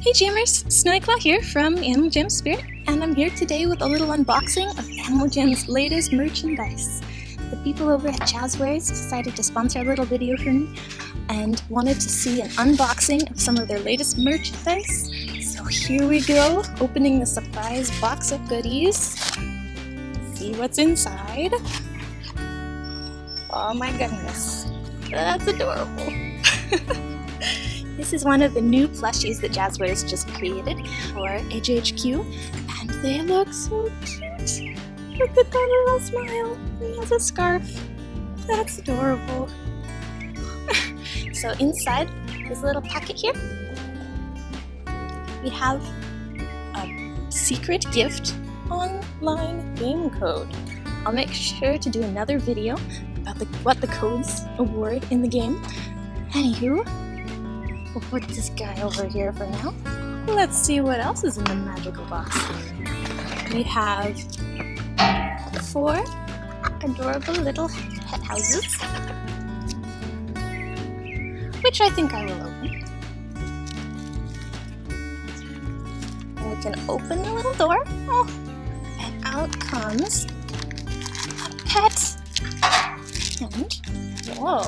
Hey Jammers, Snowyclaw here from Animal Jam Spirit, and I'm here today with a little unboxing of Animal Jam's latest merchandise. The people over at Jazwares decided to sponsor a little video for me and wanted to see an unboxing of some of their latest merchandise. So here we go, opening the surprise box of goodies. See what's inside. Oh my goodness, that's adorable. This is one of the new plushies that Jazwares just created for AJHQ, and they look so cute. Look at that little smile. He has a scarf. That's adorable. so inside this little packet here, we have a secret gift online game code. I'll make sure to do another video about the, what the codes award in the game. Anywho, We'll put this guy over here for now. Let's see what else is in the magical box. We have four adorable little pet houses, which I think I will open. And we can open the little door. Oh, and out comes a pet. And, whoa,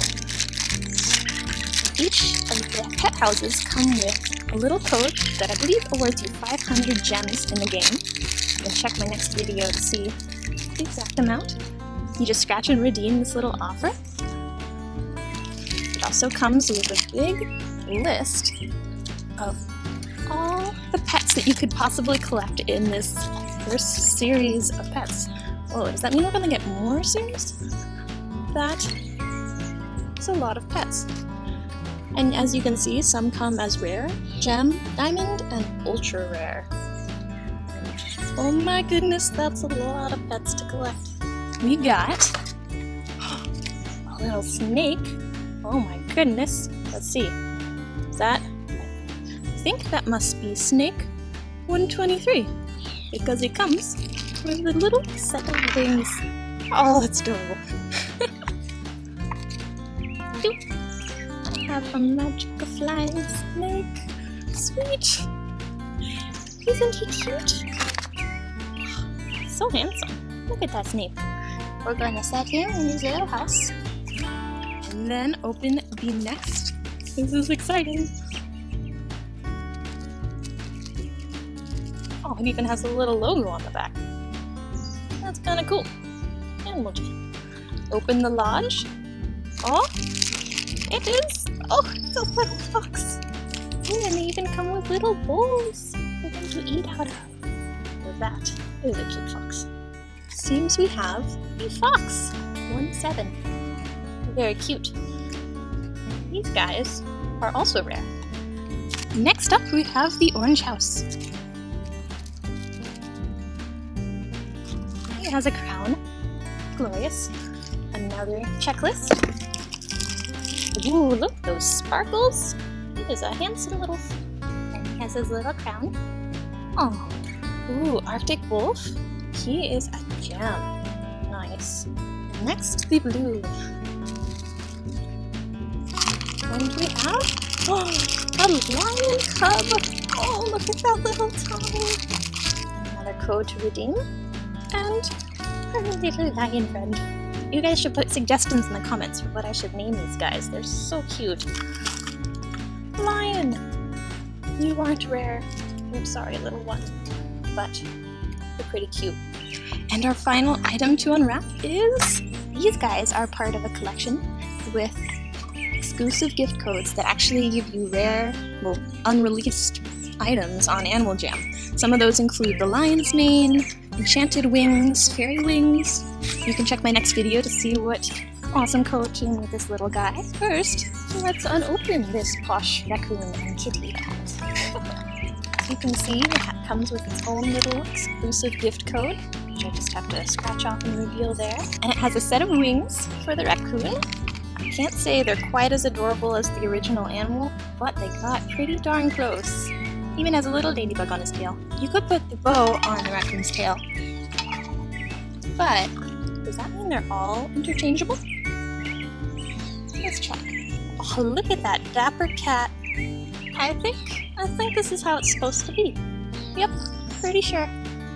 each of the pet houses come with a little code that I believe awards you 500 gems in the game. You can check my next video to see the exact amount. You just scratch and redeem this little offer. It also comes with a big list of all the pets that you could possibly collect in this first series of pets. Oh, does that mean we're going to get more series? That is a lot of pets. And as you can see, some come as rare, gem, diamond, and ultra rare. oh my goodness, that's a lot of pets to collect. We got a little snake. Oh my goodness. Let's see. Is that? I think that must be snake 123 because it comes with a little set of wings. Oh, that's adorable. have a magic flying snake. Sweet. Isn't he cute? So handsome. Look at that snake. We're going to set him in his little house. And then open the next. This is exciting. Oh, it even has a little logo on the back. That's kind of cool. And we'll just open the lodge. Oh, it is Oh, it's a little fox. And they even come with little bowls for them to eat out of. Well, that is a cute fox. Seems we have a fox. One seven. Very cute. These guys are also rare. Next up, we have the orange house. It has a crown. Glorious. Another checklist. Ooh, look, those sparkles. He is a handsome little... And he has his little crown. Oh, ooh, Arctic Wolf. He is a gem. Nice. Next, the blue. Do we have? Oh, a lion cub. Oh, look at that little tongue. Another code to redeem. And our little lion friend. You guys should put suggestions in the comments for what I should name these guys. They're so cute. Lion! You aren't rare. I'm sorry, little one. But they're pretty cute. And our final item to unwrap is... These guys are part of a collection with exclusive gift codes that actually give you rare, well, unreleased items on Animal Jam. Some of those include the lion's mane, enchanted wings, fairy wings, you can check my next video to see what awesome coaching with this little guy. First, let's unopen this posh raccoon and kitty hat. you can see, the it comes with its own little exclusive gift code, which I just have to scratch off and reveal there. And it has a set of wings for the raccoon. I can't say they're quite as adorable as the original animal, but they got pretty darn close. Even has a little ladybug on his tail. You could put the bow on the raccoon's tail, but does that mean they're all interchangeable? Let's check. Oh, look at that dapper cat I think, I think this is how it's supposed to be. Yep, pretty sure.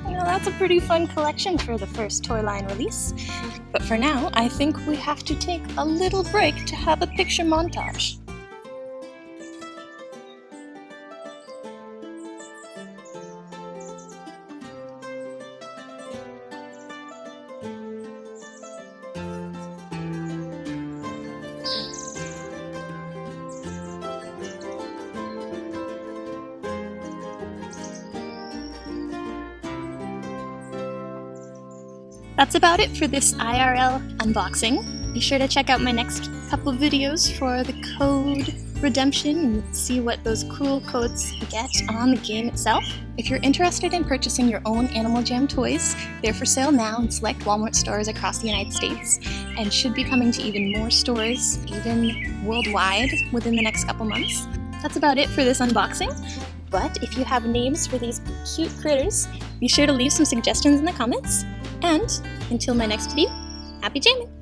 You know, that's a pretty fun collection for the first toy line release. But for now, I think we have to take a little break to have a picture montage. That's about it for this IRL unboxing. Be sure to check out my next couple videos for the code redemption and see what those cool codes get on the game itself. If you're interested in purchasing your own Animal Jam toys, they're for sale now in select Walmart stores across the United States and should be coming to even more stores, even worldwide, within the next couple months. That's about it for this unboxing. But if you have names for these cute critters, be sure to leave some suggestions in the comments. And until my next video, happy jamming!